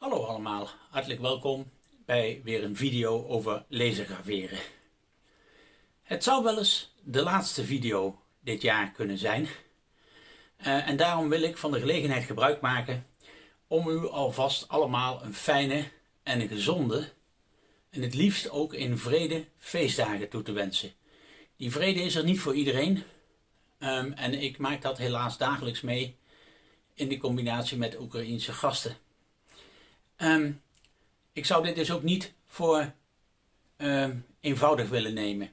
Hallo allemaal, hartelijk welkom bij weer een video over lasergraveren. Het zou wel eens de laatste video dit jaar kunnen zijn. Uh, en daarom wil ik van de gelegenheid gebruik maken om u alvast allemaal een fijne en een gezonde en het liefst ook in vrede feestdagen toe te wensen. Die vrede is er niet voor iedereen um, en ik maak dat helaas dagelijks mee in de combinatie met Oekraïense gasten. Um, ik zou dit dus ook niet voor um, eenvoudig willen nemen.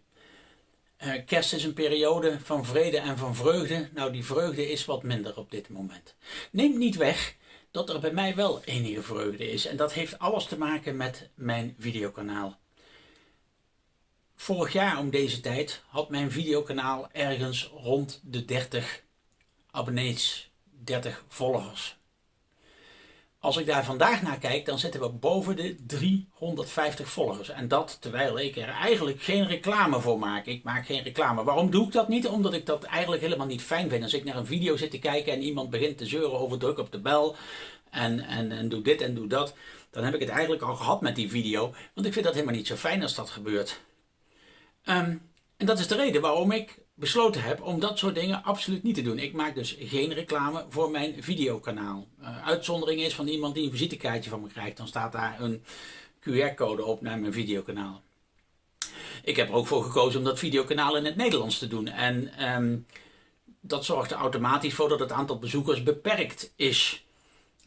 Uh, kerst is een periode van vrede en van vreugde. Nou, die vreugde is wat minder op dit moment. Neemt niet weg dat er bij mij wel enige vreugde is. En dat heeft alles te maken met mijn videokanaal. Vorig jaar om deze tijd had mijn videokanaal ergens rond de 30 abonnees, 30 volgers. Als ik daar vandaag naar kijk, dan zitten we boven de 350 volgers. En dat terwijl ik er eigenlijk geen reclame voor maak. Ik maak geen reclame. Waarom doe ik dat niet? Omdat ik dat eigenlijk helemaal niet fijn vind. Als ik naar een video zit te kijken en iemand begint te zeuren over druk op de bel. En, en, en doe dit en doe dat. Dan heb ik het eigenlijk al gehad met die video. Want ik vind dat helemaal niet zo fijn als dat gebeurt. Um, en dat is de reden waarom ik besloten heb om dat soort dingen absoluut niet te doen. Ik maak dus geen reclame voor mijn videokanaal. Uh, uitzondering is van iemand die een visitekaartje van me krijgt. Dan staat daar een QR-code op naar mijn videokanaal. Ik heb er ook voor gekozen om dat videokanaal in het Nederlands te doen. En um, dat zorgt er automatisch voor dat het aantal bezoekers beperkt is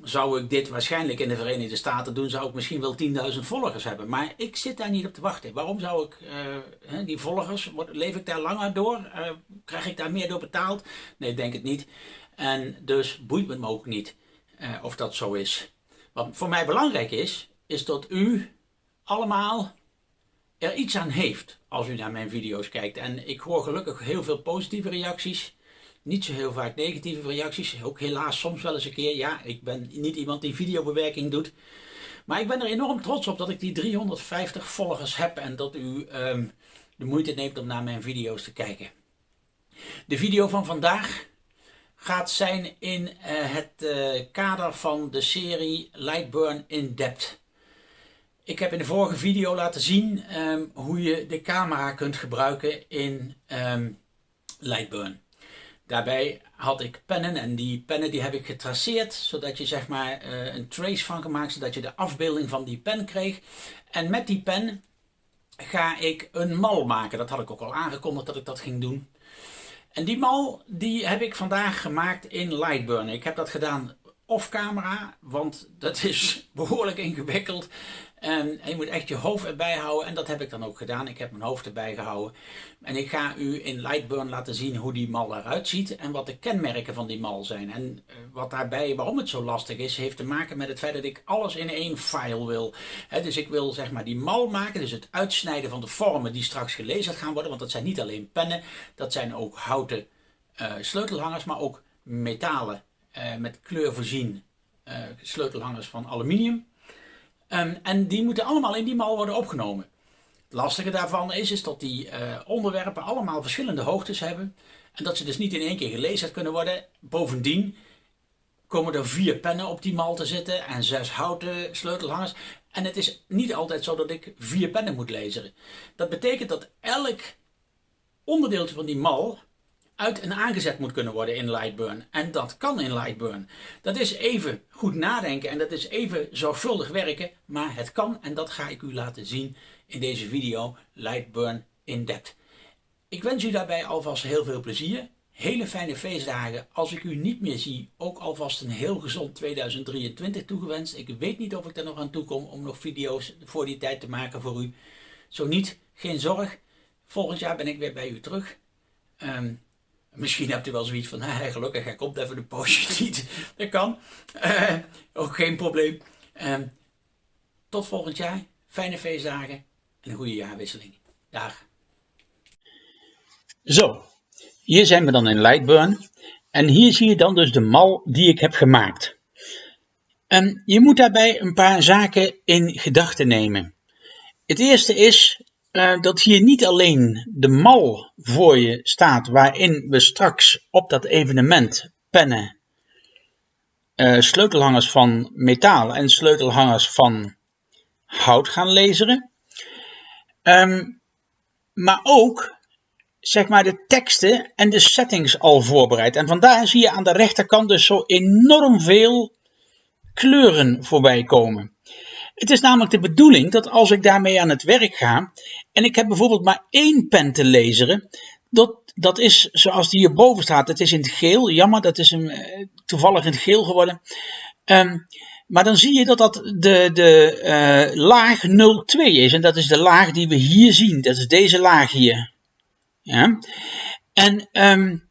zou ik dit waarschijnlijk in de Verenigde Staten doen, zou ik misschien wel 10.000 volgers hebben. Maar ik zit daar niet op te wachten. Waarom zou ik uh, die volgers, leef ik daar langer door? Uh, krijg ik daar meer door betaald? Nee, denk het niet. En dus boeit me ook niet uh, of dat zo is. Wat voor mij belangrijk is, is dat u allemaal er iets aan heeft als u naar mijn video's kijkt. En ik hoor gelukkig heel veel positieve reacties. Niet zo heel vaak negatieve reacties. Ook helaas soms wel eens een keer. Ja, ik ben niet iemand die videobewerking doet. Maar ik ben er enorm trots op dat ik die 350 volgers heb. En dat u um, de moeite neemt om naar mijn video's te kijken. De video van vandaag gaat zijn in uh, het uh, kader van de serie Lightburn in Depth. Ik heb in de vorige video laten zien um, hoe je de camera kunt gebruiken in um, Lightburn. Daarbij had ik pennen en die pennen die heb ik getraceerd zodat je zeg maar uh, een trace van gemaakt zodat je de afbeelding van die pen kreeg. En met die pen ga ik een mal maken. Dat had ik ook al aangekondigd dat ik dat ging doen. En die mal die heb ik vandaag gemaakt in Lightburn. Ik heb dat gedaan off camera, want dat is behoorlijk ingewikkeld. En je moet echt je hoofd erbij houden en dat heb ik dan ook gedaan. Ik heb mijn hoofd erbij gehouden. En ik ga u in Lightburn laten zien hoe die mal eruit ziet en wat de kenmerken van die mal zijn. En eh, wat daarbij, waarom het zo lastig is, heeft te maken met het feit dat ik alles in één file wil. dus ik wil zeg maar die mal maken, dus het uitsnijden van de vormen die straks gelezen gaan worden. Want dat zijn niet alleen pennen, dat zijn ook houten uh, sleutelhangers, maar ook metalen uh, met kleur voorzien sleutelhangers van aluminium. Um, en die moeten allemaal in die mal worden opgenomen. Het lastige daarvan is, is dat die uh, onderwerpen allemaal verschillende hoogtes hebben. En dat ze dus niet in één keer gelezen kunnen worden. Bovendien komen er vier pennen op die mal te zitten en zes houten sleutelhangers. En het is niet altijd zo dat ik vier pennen moet lezen. Dat betekent dat elk onderdeeltje van die mal uit en aangezet moet kunnen worden in Lightburn. En dat kan in Lightburn. Dat is even goed nadenken en dat is even zorgvuldig werken, maar het kan en dat ga ik u laten zien in deze video Lightburn in depth. Ik wens u daarbij alvast heel veel plezier. Hele fijne feestdagen. Als ik u niet meer zie, ook alvast een heel gezond 2023 toegewenst. Ik weet niet of ik er nog aan toe kom om nog video's voor die tijd te maken voor u. Zo niet, geen zorg. Volgend jaar ben ik weer bij u terug. Um, Misschien hebt u wel zoiets van, hey, gelukkig, hij komt even een poosje niet. Dat kan. Uh, ook geen probleem. Uh, tot volgend jaar. Fijne feestdagen en een goede jaarwisseling. Dag. Zo, hier zijn we dan in Lightburn. En hier zie je dan dus de mal die ik heb gemaakt. En je moet daarbij een paar zaken in gedachten nemen. Het eerste is uh, dat hier niet alleen de mal voor je staat waarin we straks op dat evenement pennen uh, sleutelhangers van metaal en sleutelhangers van hout gaan laseren. Um, maar ook zeg maar de teksten en de settings al voorbereid. En vandaar zie je aan de rechterkant dus zo enorm veel kleuren voorbij komen. Het is namelijk de bedoeling dat als ik daarmee aan het werk ga en ik heb bijvoorbeeld maar één pen te lezen, dat, dat is zoals die hierboven staat. Het is in het geel, jammer, dat is een, eh, toevallig in het geel geworden. Um, maar dan zie je dat dat de, de uh, laag 02 is. En dat is de laag die we hier zien. Dat is deze laag hier. Ja? En um,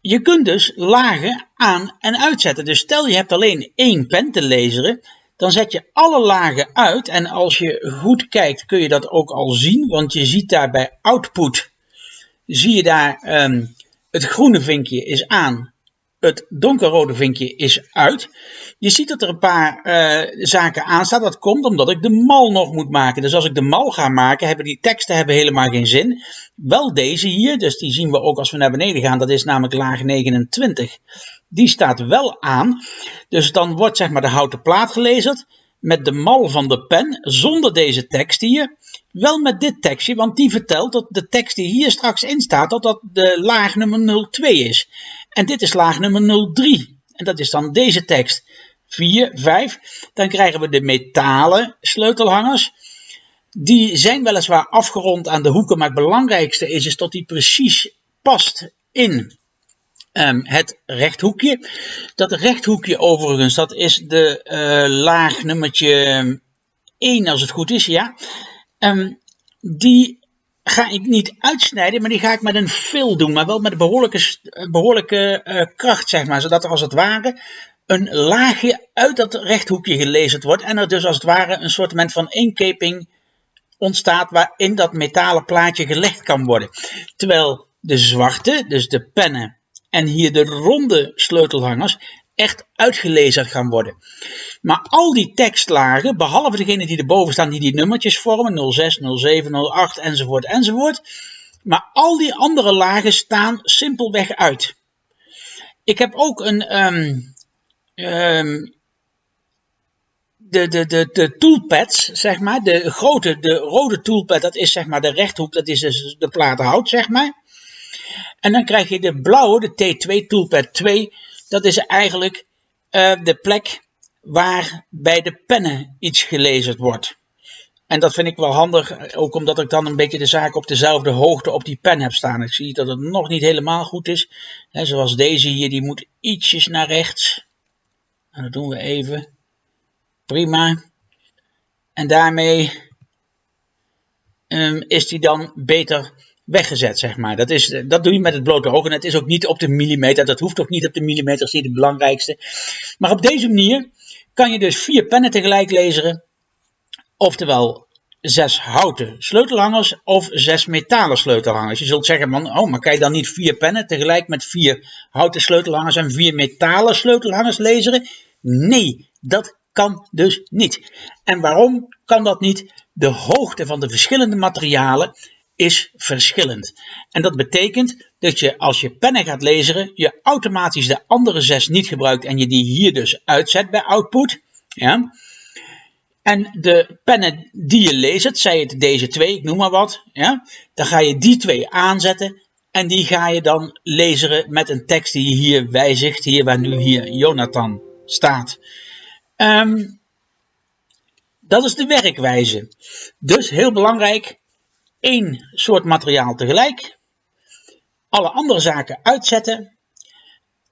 je kunt dus lagen aan en uitzetten. Dus stel je hebt alleen één pen te lezen, dan zet je alle lagen uit. En als je goed kijkt kun je dat ook al zien, want je ziet daar bij output, zie je daar um, het groene vinkje is aan, het donkerrode vinkje is uit. Je ziet dat er een paar uh, zaken aanstaan. Dat komt omdat ik de mal nog moet maken. Dus als ik de mal ga maken, hebben die teksten hebben helemaal geen zin. Wel deze hier, dus die zien we ook als we naar beneden gaan. Dat is namelijk laag 29. Die staat wel aan. Dus dan wordt zeg maar de houten plaat gelezen met de mal van de pen, zonder deze tekst hier. Wel met dit tekstje, want die vertelt dat de tekst die hier straks in staat, dat dat de laag nummer 02 is. En dit is laag nummer 03. En dat is dan deze tekst. 4, 5. Dan krijgen we de metalen sleutelhangers. Die zijn weliswaar afgerond aan de hoeken, maar het belangrijkste is, is dat die precies past in um, het rechthoekje. Dat rechthoekje overigens, dat is de uh, laag nummertje 1 als het goed is, ja. Um, die ga ik niet uitsnijden, maar die ga ik met een fil doen, maar wel met een behoorlijke, behoorlijke uh, kracht, zeg maar. Zodat er als het ware een laagje uit dat rechthoekje gelezen wordt en er dus als het ware een soort van inkeping ontstaat waarin dat metalen plaatje gelegd kan worden. Terwijl de zwarte, dus de pennen en hier de ronde sleutelhangers echt uitgelezen gaan worden. Maar al die tekstlagen, behalve degene die erboven staan, die die nummertjes vormen, 06, 07, 08 enzovoort enzovoort, maar al die andere lagen staan simpelweg uit. Ik heb ook een um, um, de, de, de, de toolpads, zeg maar, de grote, de rode toolpad, dat is zeg maar de rechthoek, dat is dus de plaat hout, zeg maar. En dan krijg je de blauwe, de T2 toolpad 2, dat is eigenlijk uh, de plek waar bij de pennen iets gelezen wordt. En dat vind ik wel handig, ook omdat ik dan een beetje de zaak op dezelfde hoogte op die pen heb staan. Ik zie dat het nog niet helemaal goed is. Zoals deze hier, die moet ietsjes naar rechts. En dat doen we even. Prima. En daarmee um, is die dan beter weggezet, zeg maar. Dat, is, dat doe je met het blote oog en het is ook niet op de millimeter. Dat hoeft ook niet op de millimeter, dat is niet het belangrijkste. Maar op deze manier kan je dus vier pennen tegelijk lezen. Oftewel zes houten sleutelhangers of zes metalen sleutelhangers. Je zult zeggen, man, oh, maar kan je dan niet vier pennen tegelijk met vier houten sleutelhangers en vier metalen sleutelhangers lezen? Nee, dat kan dus niet. En waarom kan dat niet? De hoogte van de verschillende materialen is verschillend. En dat betekent dat je als je pennen gaat lezen, je automatisch de andere zes niet gebruikt en je die hier dus uitzet bij output. Ja. En de pennen die je leest, zij het deze twee, ik noem maar wat, ja, dan ga je die twee aanzetten en die ga je dan lezen met een tekst die je hier wijzigt, hier waar nu hier Jonathan staat. Um, dat is de werkwijze. Dus heel belangrijk, één soort materiaal tegelijk, alle andere zaken uitzetten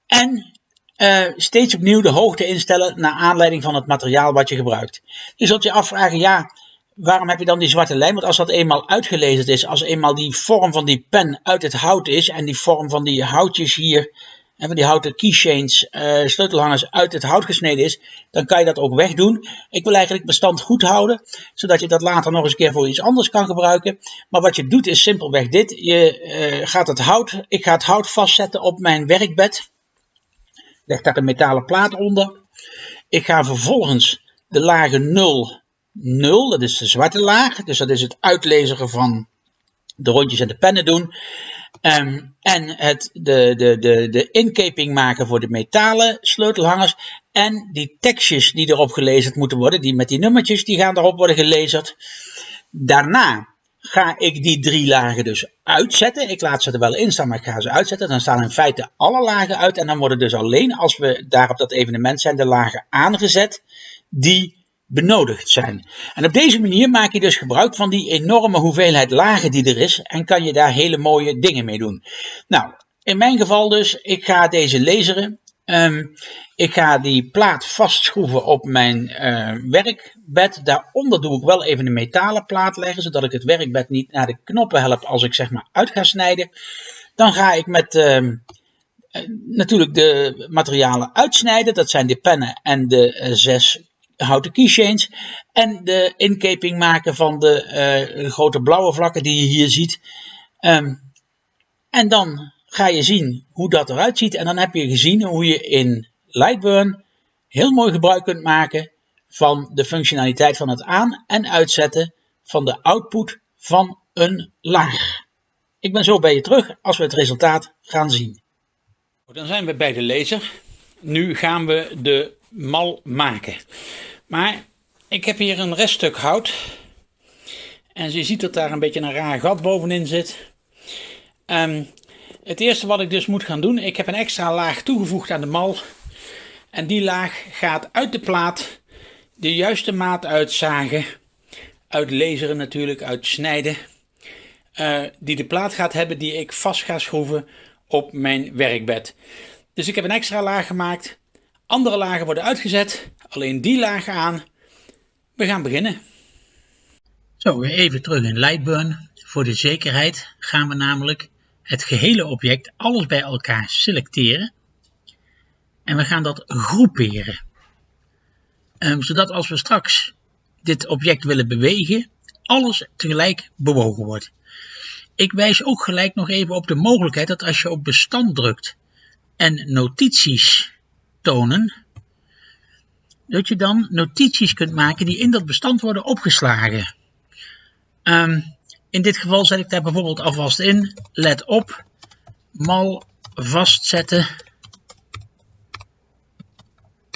en uh, steeds opnieuw de hoogte instellen naar aanleiding van het materiaal wat je gebruikt. Je zult je afvragen, ja, waarom heb je dan die zwarte lijn? Want als dat eenmaal uitgelezen is, als eenmaal die vorm van die pen uit het hout is en die vorm van die houtjes hier en van die houten keychains, uh, sleutelhangers uit het hout gesneden is, dan kan je dat ook wegdoen. Ik wil eigenlijk bestand goed houden, zodat je dat later nog eens een keer voor iets anders kan gebruiken. Maar wat je doet is simpelweg dit. Je uh, gaat het hout, ik ga het hout vastzetten op mijn werkbed. Leg daar een metalen plaat onder. Ik ga vervolgens de lagen 0, 0, dat is de zwarte laag. Dus dat is het uitlezen van de rondjes en de pennen doen. Ehm, en het, de, de, de, de inkeping maken voor de metalen sleutelhangers. En die tekstjes die erop gelezen moeten worden, die met die nummertjes, die gaan erop worden gelezerd. Daarna ga ik die drie lagen dus uitzetten. Ik laat ze er wel in staan, maar ik ga ze uitzetten. Dan staan in feite alle lagen uit. En dan worden dus alleen als we daar op dat evenement zijn, de lagen aangezet die benodigd zijn. En op deze manier maak je dus gebruik van die enorme hoeveelheid lagen die er is en kan je daar hele mooie dingen mee doen. Nou, in mijn geval dus, ik ga deze laseren. Ehm, ik ga die plaat vastschroeven op mijn uh, werkbed. Daaronder doe ik wel even een metalen plaat leggen, zodat ik het werkbed niet naar de knoppen help als ik zeg maar uit ga snijden. Dan ga ik met uh, natuurlijk de materialen uitsnijden. Dat zijn de pennen en de uh, zes houten keychains. En de inkeping maken van de uh, grote blauwe vlakken die je hier ziet. Um, en dan ga je zien hoe dat eruit ziet. En dan heb je gezien hoe je in Lightburn heel mooi gebruik kunt maken van de functionaliteit van het aan- en uitzetten van de output van een laag. Ik ben zo bij je terug als we het resultaat gaan zien. Dan zijn we bij de laser. Nu gaan we de mal maken. Maar ik heb hier een reststuk hout. En je ziet dat daar een beetje een raar gat bovenin zit. Um, het eerste wat ik dus moet gaan doen, ik heb een extra laag toegevoegd aan de mal. En die laag gaat uit de plaat de juiste maat uitzagen. Uit laseren natuurlijk, uit snijden. Uh, die de plaat gaat hebben die ik vast ga schroeven op mijn werkbed. Dus ik heb een extra laag gemaakt. Andere lagen worden uitgezet. Alleen die lagen aan. We gaan beginnen. Zo, even terug in Lightburn. Voor de zekerheid gaan we namelijk het gehele object, alles bij elkaar selecteren. En we gaan dat groeperen. Um, zodat als we straks dit object willen bewegen, alles tegelijk bewogen wordt. Ik wijs ook gelijk nog even op de mogelijkheid dat als je op bestand drukt en notities tonen, dat je dan notities kunt maken die in dat bestand worden opgeslagen. Um, in dit geval zet ik daar bijvoorbeeld alvast in. Let op, mal vastzetten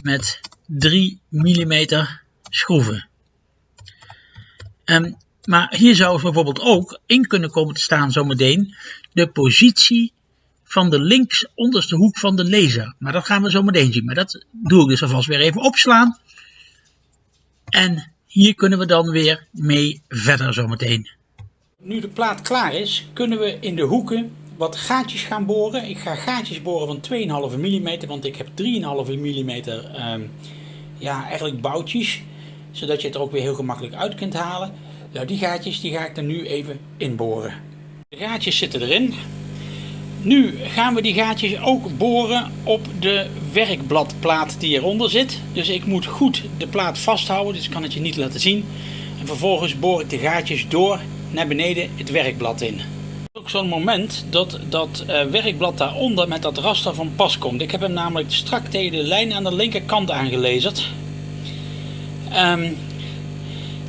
met 3 mm schroeven. Um, maar hier zou bijvoorbeeld ook in kunnen komen te staan zometeen de positie van de links onderste hoek van de laser. Maar dat gaan we zo meteen zien. Maar dat doe ik dus alvast weer even opslaan. En hier kunnen we dan weer mee verder zometeen. Nu de plaat klaar is, kunnen we in de hoeken wat gaatjes gaan boren. Ik ga gaatjes boren van 2,5 mm, want ik heb 3,5 mm um, ja, eigenlijk boutjes. Zodat je het er ook weer heel gemakkelijk uit kunt halen. Nou, die gaatjes die ga ik er nu even inboren. De gaatjes zitten erin. Nu gaan we die gaatjes ook boren op de werkbladplaat die eronder zit. Dus ik moet goed de plaat vasthouden, dus ik kan het je niet laten zien. En vervolgens boor ik de gaatjes door naar beneden het werkblad in. Ook zo'n moment dat dat uh, werkblad daaronder met dat raster van pas komt. Ik heb hem namelijk strak tegen de lijn aan de linkerkant aangelezerd. Um,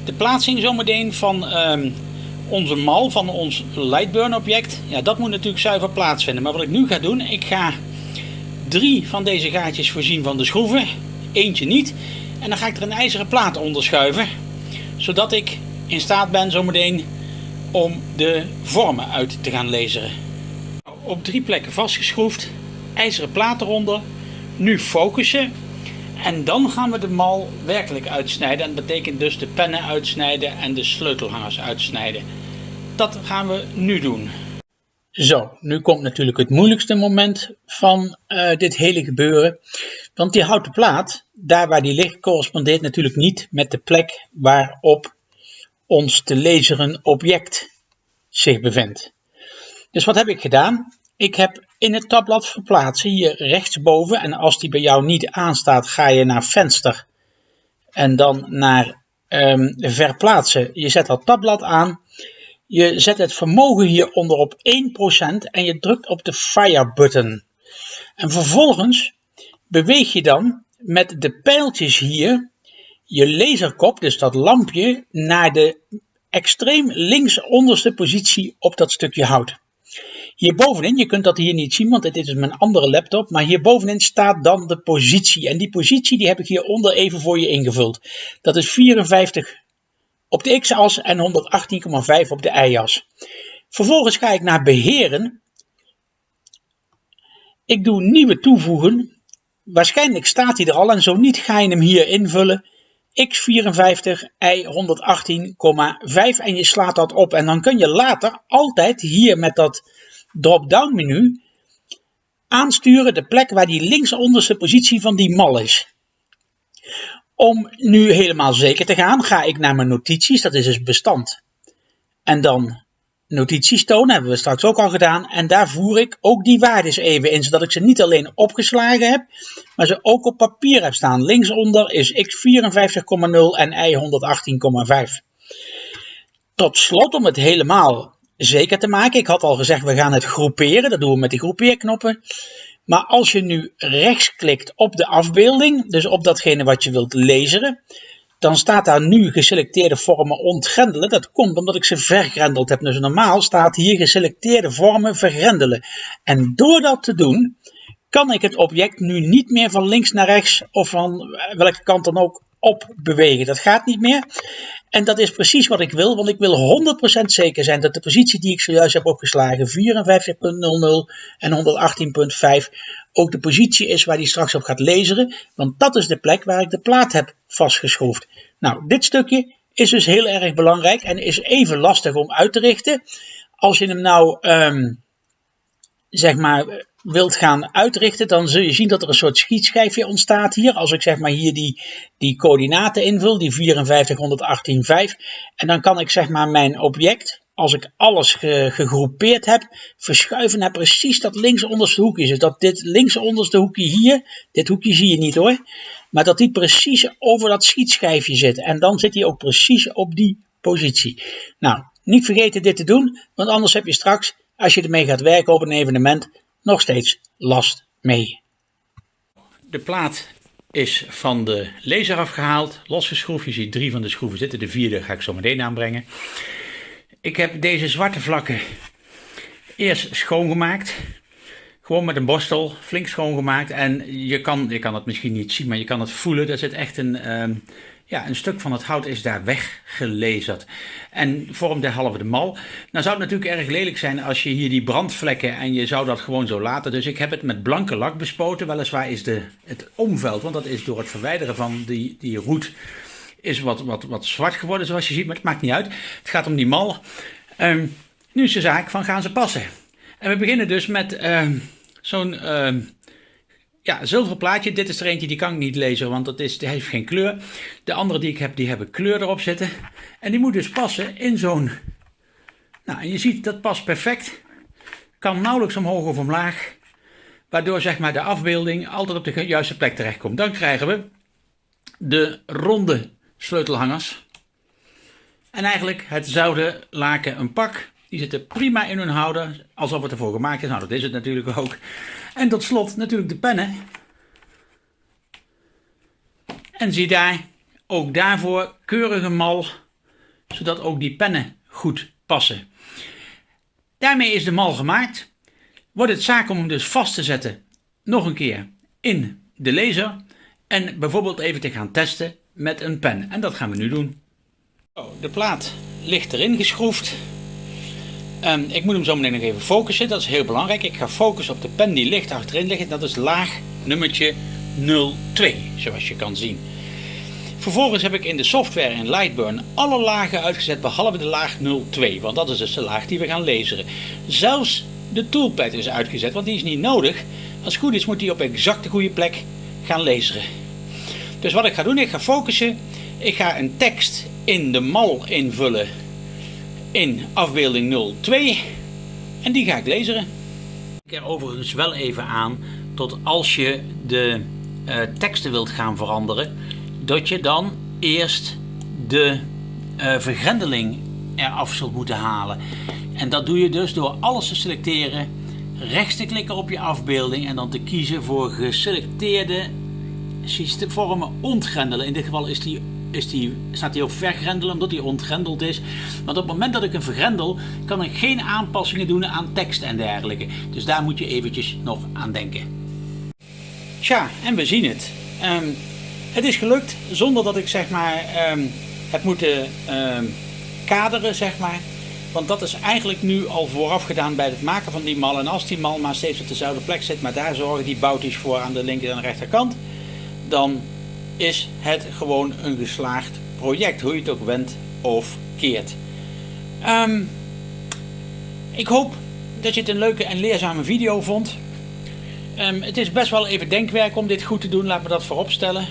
de plaatsing zometeen van um, onze mal, van ons Lightburn object, ja, dat moet natuurlijk zuiver plaatsvinden. Maar wat ik nu ga doen, ik ga drie van deze gaatjes voorzien van de schroeven, eentje niet. En dan ga ik er een ijzeren plaat onder schuiven, zodat ik in staat ben zometeen om de vormen uit te gaan lezen. Op drie plekken vastgeschroefd, ijzeren plaat eronder, nu focussen en dan gaan we de mal werkelijk uitsnijden. En dat betekent dus de pennen uitsnijden en de sleutelhangers uitsnijden. Dat gaan we nu doen. Zo, nu komt natuurlijk het moeilijkste moment van uh, dit hele gebeuren. Want die houten plaat, daar waar die ligt, correspondeert natuurlijk niet met de plek waarop ons te laseren object zich bevindt. Dus wat heb ik gedaan? Ik heb in het tabblad verplaatsen hier rechtsboven en als die bij jou niet aanstaat ga je naar venster en dan naar um, verplaatsen. Je zet dat tabblad aan, je zet het vermogen hieronder op 1% en je drukt op de fire button. En vervolgens beweeg je dan met de pijltjes hier je laserkop, dus dat lampje, naar de extreem links onderste positie op dat stukje hout. Hierbovenin, je kunt dat hier niet zien, want dit is mijn andere laptop, maar hierbovenin staat dan de positie. En die positie die heb ik hieronder even voor je ingevuld. Dat is 54 op de x-as en 118,5 op de y-as. Vervolgens ga ik naar beheren. Ik doe nieuwe toevoegen. Waarschijnlijk staat hij er al en zo niet ga je hem hier invullen. x54, y118,5 en je slaat dat op. En dan kun je later altijd hier met dat drop-down menu aansturen de plek waar die linksonderste positie van die mal is. Om nu helemaal zeker te gaan, ga ik naar mijn notities, dat is dus bestand. En dan notities tonen, hebben we straks ook al gedaan. En daar voer ik ook die waardes even in, zodat ik ze niet alleen opgeslagen heb, maar ze ook op papier heb staan. Linksonder is x 54,0 en y 118,5. Tot slot, om het helemaal zeker te maken, ik had al gezegd we gaan het groeperen, dat doen we met die groepeerknoppen. Maar als je nu rechtsklikt op de afbeelding, dus op datgene wat je wilt lezen, dan staat daar nu geselecteerde vormen ontgrendelen. Dat komt omdat ik ze vergrendeld heb. Dus normaal staat hier geselecteerde vormen vergrendelen. En door dat te doen, kan ik het object nu niet meer van links naar rechts of van welke kant dan ook op bewegen. Dat gaat niet meer. En dat is precies wat ik wil, want ik wil 100% zeker zijn dat de positie die ik zojuist heb opgeslagen, 54.00 en 118.5, ook de positie is waar die straks op gaat lezen, want dat is de plek waar ik de plaat heb vastgeschroefd. Nou, dit stukje is dus heel erg belangrijk en is even lastig om uit te richten. Als je hem nou, um, zeg maar, wilt gaan uitrichten, dan zul je zien dat er een soort schietschijfje ontstaat hier. Als ik zeg maar hier die, die coördinaten invul, die 5418,5. En dan kan ik zeg maar mijn object, als ik alles gegroepeerd heb, verschuiven naar precies dat linksonderste hoekje. Dus dat dit linksonderste hoekje hier, dit hoekje zie je niet hoor, maar dat die precies over dat schietschijfje zit. En dan zit hij ook precies op die positie. Nou, niet vergeten dit te doen, want anders heb je straks, als je ermee gaat werken op een evenement, nog steeds last mee. De plaat is van de laser afgehaald, losgeschroefd. Je ziet drie van de schroeven zitten, de vierde ga ik zo meteen aanbrengen. Ik heb deze zwarte vlakken eerst schoongemaakt. Gewoon met een borstel, flink schoongemaakt. En je kan, je kan het misschien niet zien, maar je kan het voelen. Er zit echt een, ehm, ja, een stuk van het hout is daar weggelezerd en vormt halve de mal. Nou zou het natuurlijk erg lelijk zijn als je hier die brandvlekken en je zou dat gewoon zo laten. Dus ik heb het met blanke lak bespoten. Weliswaar is de, het omveld, want dat is door het verwijderen van die, die roet, is wat, wat, wat zwart geworden zoals je ziet. Maar het maakt niet uit. Het gaat om die mal. Um, nu is de zaak van gaan ze passen. En we beginnen dus met uh, zo'n... Uh, ja, zilveren plaatje. Dit is er eentje die kan ik niet lezen, want dat is, die heeft geen kleur. De andere die ik heb, die hebben kleur erop zitten. En die moet dus passen in zo'n... Nou, en je ziet, dat past perfect. Kan nauwelijks omhoog of omlaag. Waardoor zeg maar de afbeelding altijd op de juiste plek terechtkomt. Dan krijgen we de ronde sleutelhangers. En eigenlijk hetzelfde laken een pak. Die zitten prima in hun houder, alsof het ervoor gemaakt is. Nou, dat is het natuurlijk ook. En tot slot natuurlijk de pennen. En zie daar, ook daarvoor keurige mal, zodat ook die pennen goed passen. Daarmee is de mal gemaakt. Wordt het zaak om hem dus vast te zetten, nog een keer in de laser. En bijvoorbeeld even te gaan testen met een pen. En dat gaan we nu doen. De plaat ligt erin geschroefd. Um, ik moet hem zo meteen nog even focussen, dat is heel belangrijk. Ik ga focussen op de pen die ligt achterin liggen. Dat is laag nummertje 02, zoals je kan zien. Vervolgens heb ik in de software in Lightburn alle lagen uitgezet behalve de laag 02, want dat is dus de laag die we gaan lezen. Zelfs de toolpad is uitgezet, want die is niet nodig. Als het goed is moet die op exact de goede plek gaan lezen. Dus wat ik ga doen, ik ga focussen. Ik ga een tekst in de mal invullen in afbeelding 02 en die ga ik lezen. Ik er overigens wel even aan tot als je de uh, teksten wilt gaan veranderen, dat je dan eerst de uh, vergrendeling eraf zult moeten halen. En dat doe je dus door alles te selecteren, rechts te klikken op je afbeelding en dan te kiezen voor geselecteerde vormen ontgrendelen. In dit geval is die is die, staat hij op vergrendelen omdat hij ontgrendeld is. Want op het moment dat ik hem vergrendel, kan ik geen aanpassingen doen aan tekst en dergelijke. Dus daar moet je eventjes nog aan denken. Tja, en we zien het. Ehm, het is gelukt zonder dat ik zeg maar um, heb moeten um, kaderen, zeg maar. Want dat is eigenlijk nu al vooraf gedaan bij het maken van die mal. En als die mal maar steeds op dezelfde plek zit, maar daar zorgen die boutjes voor aan de linker en rechterkant, dan is het gewoon een geslaagd project, hoe je het ook wendt of keert. Um, ik hoop dat je het een leuke en leerzame video vond. Um, het is best wel even denkwerk om dit goed te doen, laat me dat voorop stellen.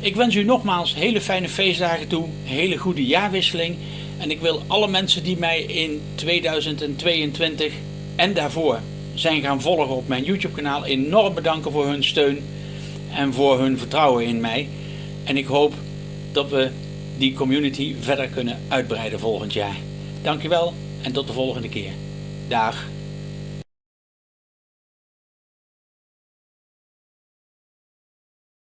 Ik wens u nogmaals hele fijne feestdagen toe, hele goede jaarwisseling. En ik wil alle mensen die mij in 2022 en daarvoor zijn gaan volgen op mijn YouTube kanaal enorm bedanken voor hun steun en voor hun vertrouwen in mij. En ik hoop dat we die community verder kunnen uitbreiden volgend jaar. Dankjewel en tot de volgende keer. Dag.